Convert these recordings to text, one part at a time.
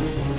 요청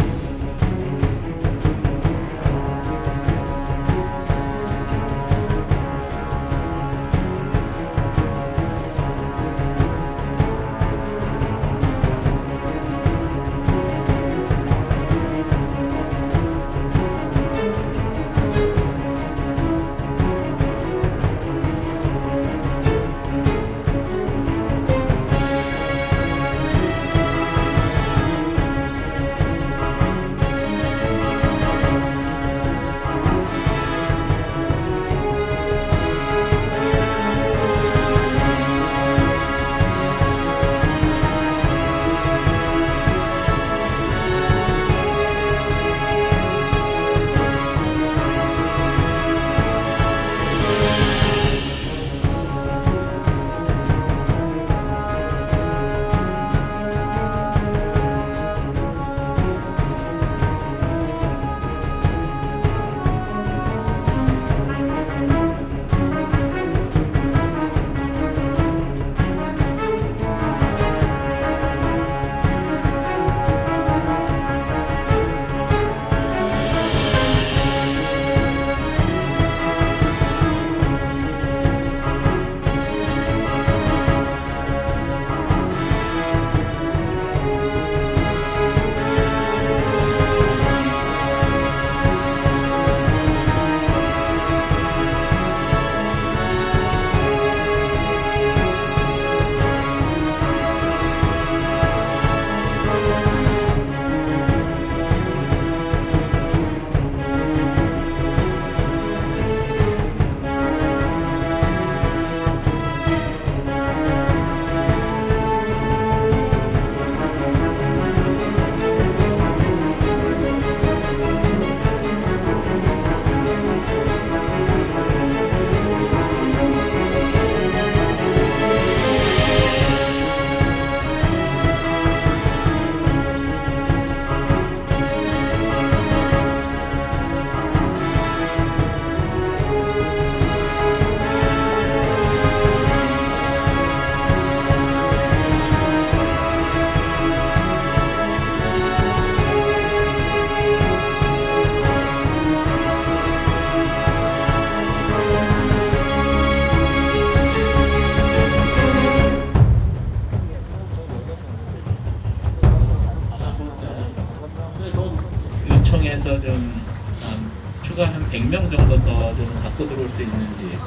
100명 정도 더 좀 갖고 들어올 수 있는지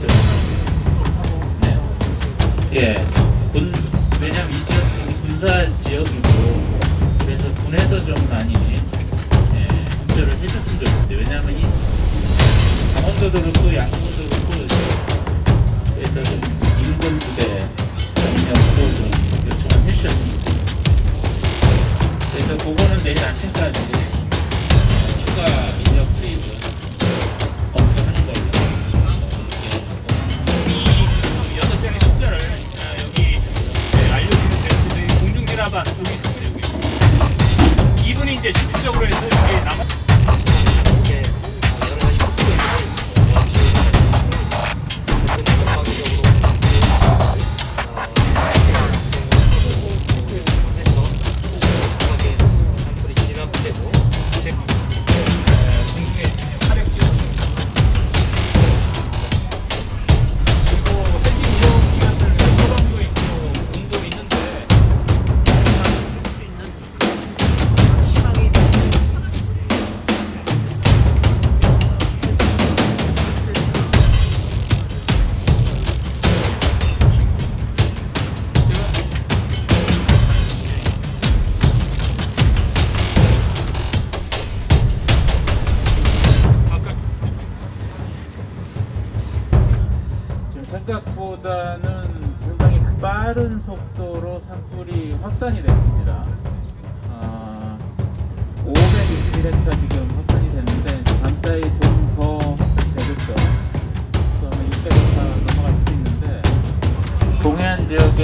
좀 네. 예. 군 왜냐면 이 지역이 군사 지역이고 그래서 군에서 좀 많이 예, 협조를 해줬으면 좋겠어요. 왜냐면 이 강원도도 그렇고 양천도 그렇고 그래서 좀 인근 부대 병력도 좀 요청을 좋겠어요. 그래서 그거는 내일 아침까지 4번 여기 있습니다 여기. 이분이 이제 실질적으로 해서 여기 남아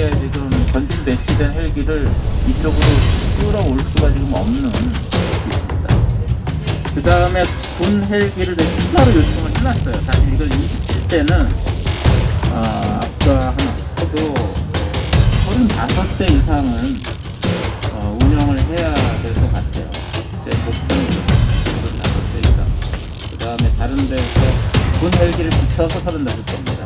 이게 지금 전진 배치된 헬기를 이쪽으로 끌어올 수가 지금 없는 그 다음에 군 헬기를 추가로 요청을 해놨어요. 사실 이걸 27대는 아, 아까 하나 해도 35대 이상은 어, 운영을 해야 될 것 같아요. 제 목표는 35대 이상. 그 다음에 다른 데서 군 헬기를 붙여서 35대입니다.